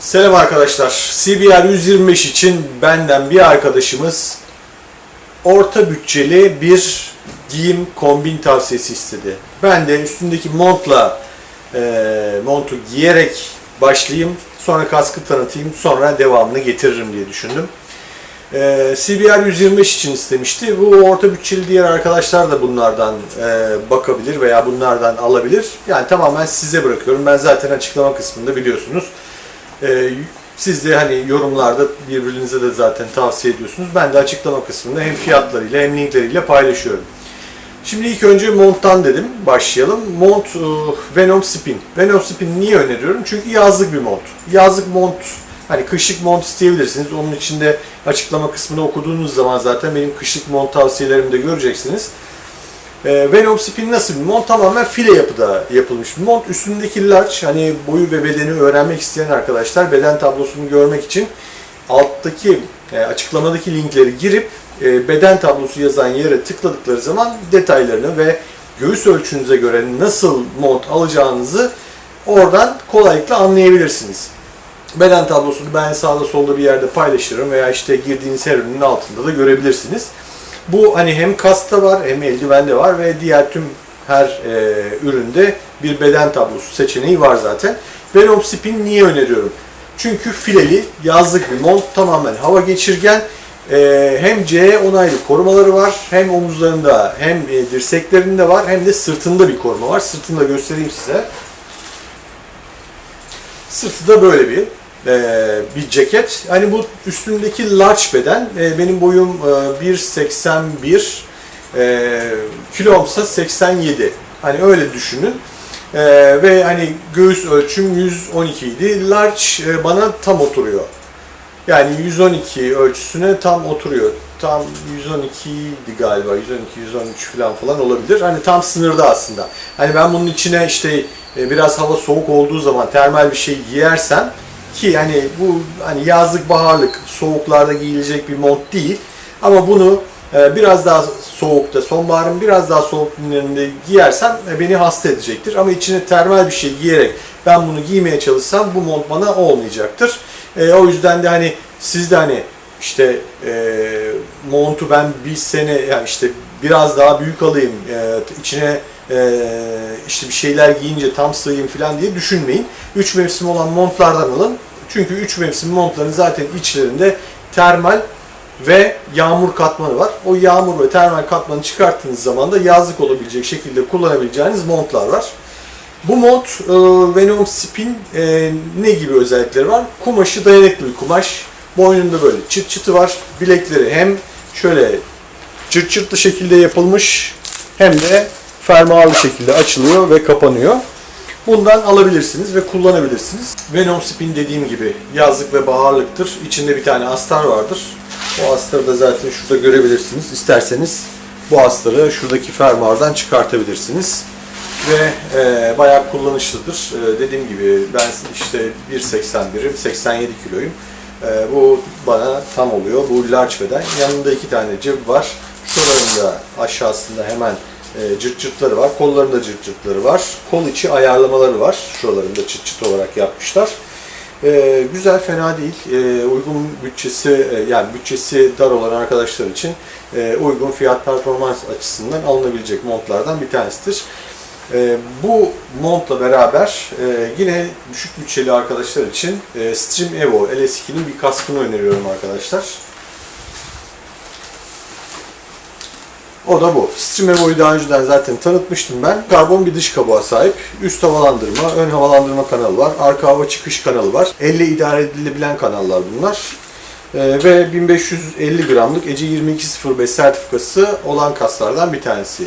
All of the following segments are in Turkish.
Selam arkadaşlar. CBR 125 için benden bir arkadaşımız orta bütçeli bir giyim kombin tavsiyesi istedi. Ben de üstündeki montla e, montu giyerek başlayayım. Sonra kaskı tanıtayım. Sonra devamını getiririm diye düşündüm. E, CBR 125 için istemişti. Bu orta bütçeli diğer arkadaşlar da bunlardan e, bakabilir veya bunlardan alabilir. Yani tamamen size bırakıyorum. Ben zaten açıklama kısmında biliyorsunuz. Ee, siz de hani yorumlarda birbirinize de zaten tavsiye ediyorsunuz. Ben de açıklama kısmında hem fiyatlarıyla hem linkleriyle paylaşıyorum. Şimdi ilk önce monttan dedim. Başlayalım. Mont e, Venom Spin. Venom Spin niye öneriyorum? Çünkü yazlık bir mont. Yazlık mont hani kışlık mont isteyebilirsiniz. Onun içinde açıklama kısmını okuduğunuz zaman zaten benim kışlık mont tavsiyelerimi de göreceksiniz. E, Venom Spin nasıl mont? Tamamen file yapıda yapılmış mont. Üstündeki large, hani boyu ve bedeni öğrenmek isteyen arkadaşlar beden tablosunu görmek için alttaki e, açıklamadaki linkleri girip e, beden tablosu yazan yere tıkladıkları zaman detaylarını ve göğüs ölçünüze göre nasıl mont alacağınızı oradan kolaylıkla anlayabilirsiniz. Beden tablosunu ben sağda solda bir yerde paylaşırım veya işte girdiğiniz her ürünün altında da görebilirsiniz. Bu hani hem kasta var hem eldivende var ve diğer tüm her e, üründe bir beden tablosu seçeneği var zaten. Venom Spin niye öneriyorum? Çünkü fileli yazlık bir mont tamamen hava geçirgen. E, hem CE onaylı korumaları var. Hem omuzlarında hem e, dirseklerinde var hem de sırtında bir koruma var. Sırtını da göstereyim size. Sırtı da böyle bir bir ceket. Hani bu üstündeki large beden. E, benim boyum e, 1.81, e, kilomsa 87. Hani öyle düşünün. E, ve hani göğüs ölçüm 112 idi. Large e, bana tam oturuyor. Yani 112 ölçüsüne tam oturuyor. Tam 112 idi galiba. 112 113 falan falan olabilir. Hani tam sınırda aslında. Hani ben bunun içine işte e, biraz hava soğuk olduğu zaman termal bir şey giyersem ki yani bu hani yazlık baharlık soğuklarda giyilecek bir mont değil. Ama bunu e, biraz daha soğukta, sonbaharın biraz daha soğuk günlerinde giyersem e, beni hasta edecektir. Ama içine termal bir şey giyerek ben bunu giymeye çalışsam bu mont bana olmayacaktır. E, o yüzden de hani siz de hani işte e, montu ben bir sene yani işte biraz daha büyük alayım e, içine e, işte bir şeyler giyince tam sığayım falan diye düşünmeyin. Üç mevsim olan montlardan alın. Çünkü üç mevsim montların zaten içlerinde termal ve yağmur katmanı var. O yağmur ve termal katmanı çıkarttığınız zaman da yazlık olabilecek şekilde kullanabileceğiniz montlar var. Bu mont e, Venom Spin e, ne gibi özellikleri var? Kumaşı dayanıklı bir kumaş. Boynunda böyle çıt çıtı var. Bilekleri hem şöyle çırt çırtlı şekilde yapılmış hem de fermuarlı şekilde açılıyor ve kapanıyor. Bundan alabilirsiniz ve kullanabilirsiniz. Venom Spin dediğim gibi yazlık ve baharlıktır. İçinde bir tane astar vardır. O astarı da zaten şurada görebilirsiniz. İsterseniz bu astarı şuradaki fermuardan çıkartabilirsiniz. Ve e, bayağı kullanışlıdır. E, dediğim gibi ben işte 1.81'im, 87 kiloyum. E, bu bana tam oluyor. Bu large beden. Yanında iki tane cep var. Şuralarında aşağısında hemen e, cırt cırtları var. Kollarında cırt cırtları var. Kol içi ayarlamaları var. Şuralarında çıt çıt olarak yapmışlar. E, güzel, fena değil. E, uygun bütçesi, e, yani bütçesi dar olan arkadaşlar için e, uygun fiyat performans açısından alınabilecek montlardan bir tanesidir. E, bu montla beraber e, yine düşük bütçeli arkadaşlar için e, Stream Evo LS2'nin bir kaskını öneriyorum arkadaşlar. O da bu. Stream Evo'yu daha önceden zaten tanıtmıştım ben. Karbon bir dış kabuğa sahip. Üst havalandırma, ön havalandırma kanalı var. Arka hava çıkış kanalı var. Elle idare edilebilen kanallar bunlar. Ee, ve 1550 gramlık ECE 2205 sertifikası olan kaslardan bir tanesi.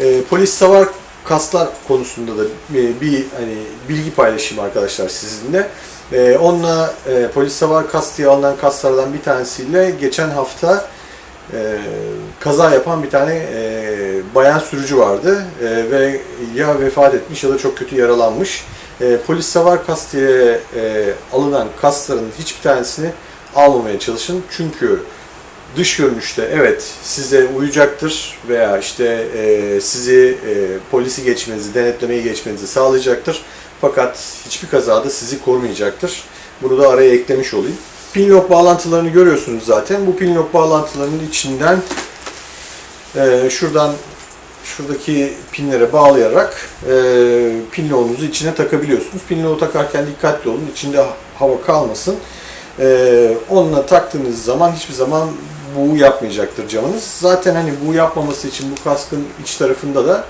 Ee, polis savar kaslar konusunda da bir, bir hani bilgi paylaşayım arkadaşlar sizinle. Ee, onunla e, polis savar kas diye alınan kaslardan bir tanesiyle geçen hafta e, kaza yapan bir tane e, bayan sürücü vardı e, ve ya vefat etmiş ya da çok kötü yaralanmış. E, polis savar kas diye e, alınan kasların hiçbir tanesini almamaya çalışın. Çünkü dış görünüşte evet size uyacaktır veya işte e, sizi e, polisi geçmenizi, denetlemeyi geçmenizi sağlayacaktır. Fakat hiçbir kazada sizi korumayacaktır. Bunu da araya eklemiş olayım. Pinlock bağlantılarını görüyorsunuz zaten. Bu pinlock bağlantılarının içinden e, şuradan şuradaki pinlere bağlayarak e, pinloğunuzu içine takabiliyorsunuz. Pinloğu takarken dikkatli olun. İçinde hava kalmasın. E, onunla taktığınız zaman hiçbir zaman buğu yapmayacaktır camınız. Zaten hani buğu yapmaması için bu kaskın iç tarafında da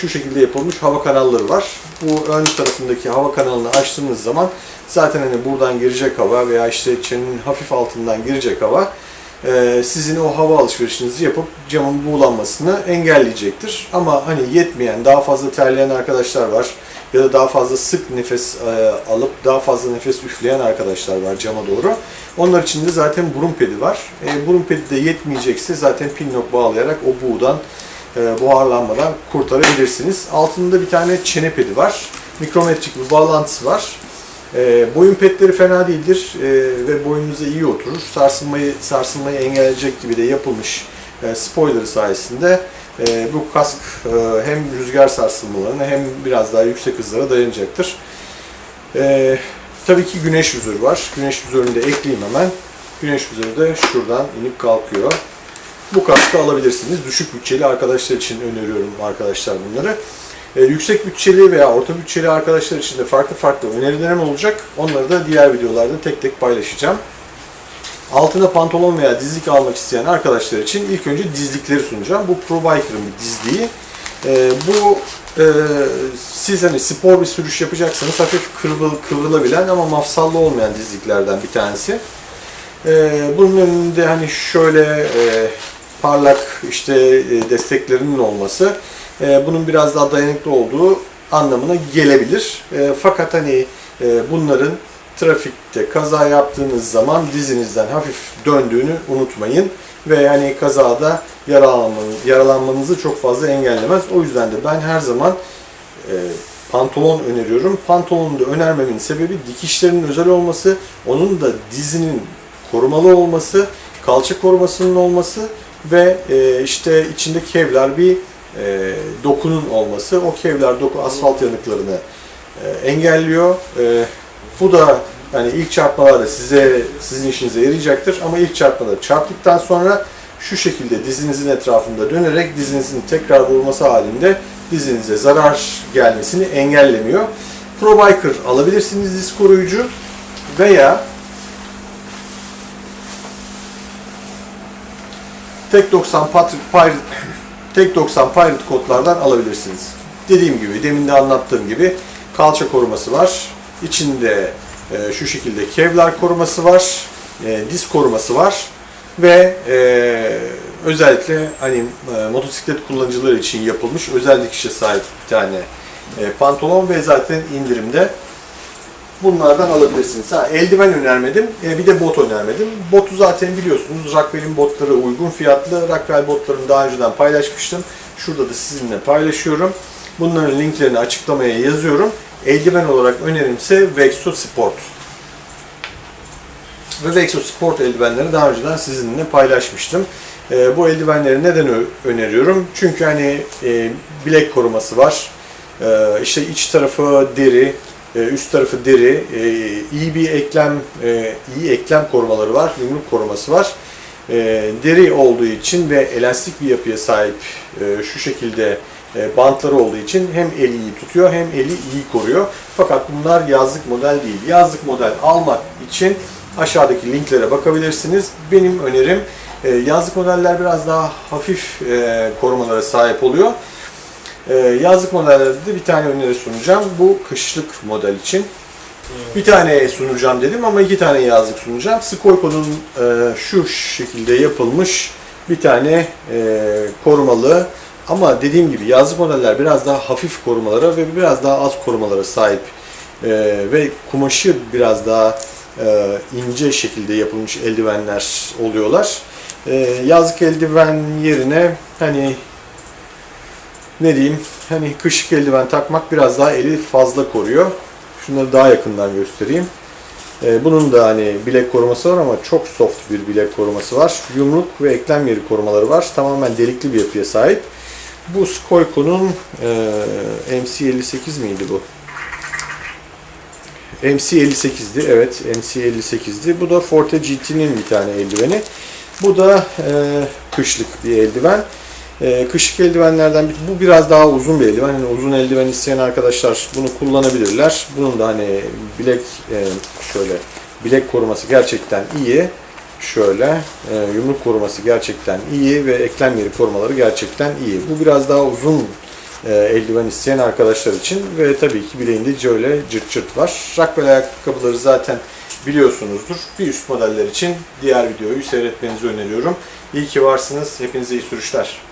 şu şekilde yapılmış hava kanalları var. Bu ön tarafındaki hava kanalını açtığınız zaman zaten hani buradan girecek hava veya işte çenenin hafif altından girecek hava e, sizin o hava alışverişinizi yapıp camın buğulanmasını engelleyecektir. Ama hani yetmeyen, daha fazla terleyen arkadaşlar var ya da daha fazla sık nefes e, alıp daha fazla nefes üfleyen arkadaşlar var cama doğru. Onlar için de zaten burun pedi var. E, burun pedi de yetmeyecekse zaten pinlock bağlayarak o buğudan e, buharlanmadan kurtarabilirsiniz. Altında bir tane çene pedi var. Mikrometrik bir bağlantısı var. E, boyun petleri fena değildir e, ve boyununuza iyi oturur. Sarsılmayı sarsılmayı engelleyecek gibi de yapılmış e, spoiler sayesinde e, bu kask hem rüzgar sarsılmalarına hem biraz daha yüksek hızlara dayanacaktır. Tabii ki güneş vizörü var. Güneş vizörünü de ekleyeyim hemen. Güneş vizörü de şuradan inip kalkıyor. Bu kaskı alabilirsiniz. Düşük bütçeli arkadaşlar için öneriyorum arkadaşlar bunları. Ee, yüksek bütçeli veya orta bütçeli arkadaşlar için de farklı farklı önerilerim olacak. Onları da diğer videolarda tek tek paylaşacağım. Altına pantolon veya dizlik almak isteyen arkadaşlar için ilk önce dizlikleri sunacağım. Bu Pro Biker'ın bir dizliği. Ee, bu e, siz hani spor bir sürüş yapacaksanız hafif kıvrıl, kıvrılabilen ama mafsallı olmayan dizliklerden bir tanesi. Ee, bunun önünde hani şöyle e, parlak işte e, desteklerinin olması e, bunun biraz daha dayanıklı olduğu anlamına gelebilir. E, fakat hani bunların trafikte kaza yaptığınız zaman dizinizden hafif döndüğünü unutmayın ve yani kazada yaralanmanız, yaralanmanızı çok fazla engellemez. O yüzden de ben her zaman pantolon öneriyorum. Pantolonu da önermemin sebebi dikişlerinin özel olması, onun da dizinin korumalı olması, kalça korumasının olması ve e, işte içinde kevlar bir e, dokunun olması. O kevlar doku asfalt yanıklarını e, engelliyor. E, bu da yani ilk çarpmalarda size sizin işinize yarayacaktır ama ilk çarpmada çarptıktan sonra şu şekilde dizinizin etrafında dönerek dizinizin tekrar vurması halinde dizinize zarar gelmesini engellemiyor. Pro Biker alabilirsiniz diz koruyucu veya Tek 90 Pat- Pirate, Tek 90 Pirate kodlardan alabilirsiniz. Dediğim gibi, demin de anlattığım gibi kalça koruması var. İçinde e, şu şekilde Kevlar koruması var, e, diz koruması var ve e, özellikle hani e, motosiklet kullanıcıları için yapılmış özel dikişe sahip bir tane e, pantolon ve zaten indirimde bunlardan alabilirsiniz. Ha, eldiven önermedim, e, bir de bot önermedim. Botu zaten biliyorsunuz, Rockwell'in botları uygun fiyatlı. Rockwell botlarını daha önceden paylaşmıştım. Şurada da sizinle paylaşıyorum. Bunların linklerini açıklamaya yazıyorum. Eldiven olarak önerimse Vexo Sport. Ve Vexo Sport eldivenleri daha önceden sizinle paylaşmıştım. E, bu eldivenleri neden öneriyorum? Çünkü hani e, bilek koruması var. E, işte iç tarafı deri, e, üst tarafı deri, e, iyi bir eklem, e, iyi eklem korumaları var, yumruk koruması var. E, Deri olduğu için ve elastik bir yapıya sahip şu şekilde bantları olduğu için hem eli iyi tutuyor hem eli iyi koruyor. Fakat bunlar yazlık model değil. Yazlık model almak için aşağıdaki linklere bakabilirsiniz. Benim önerim yazlık modeller biraz daha hafif korumalara sahip oluyor. Ee, yazlık modellerde de bir tane öneri sunacağım. Bu kışlık model için. Bir tane sunacağım dedim ama iki tane yazlık sunacağım. Skoyko'nun e, şu şekilde yapılmış bir tane e, korumalı ama dediğim gibi yazlık modeller biraz daha hafif korumalara ve biraz daha az korumalara sahip E, ve kumaşı biraz daha e, ince şekilde yapılmış eldivenler oluyorlar. E, yazlık eldiven yerine hani ne diyeyim hani kışlık eldiven takmak biraz daha eli fazla koruyor. Şunları daha yakından göstereyim. Ee, bunun da hani bilek koruması var ama çok soft bir bilek koruması var. Yumruk ve eklem yeri korumaları var. Tamamen delikli bir yapıya sahip. Bu Skoyko'nun e, MC58 miydi bu? MC58'di. Evet MC58'di. Bu da Forte GT'nin bir tane eldiveni. Bu da e, kışlık bir eldiven. E, kışlık eldivenlerden bir, bu biraz daha uzun bir eldiven. Hani uzun eldiven isteyen arkadaşlar bunu kullanabilirler. Bunun da hani bilek e, şöyle bilek koruması gerçekten iyi. Şöyle e, yumruk koruması gerçekten iyi ve eklem yeri korumaları gerçekten iyi. Bu biraz daha uzun e, eldiven isteyen arkadaşlar için ve tabii ki bileğinde şöyle cırt cırt var. Rockwell ayakkabıları zaten biliyorsunuzdur. Bir üst modeller için diğer videoyu seyretmenizi öneriyorum. İyi ki varsınız. Hepinize iyi sürüşler.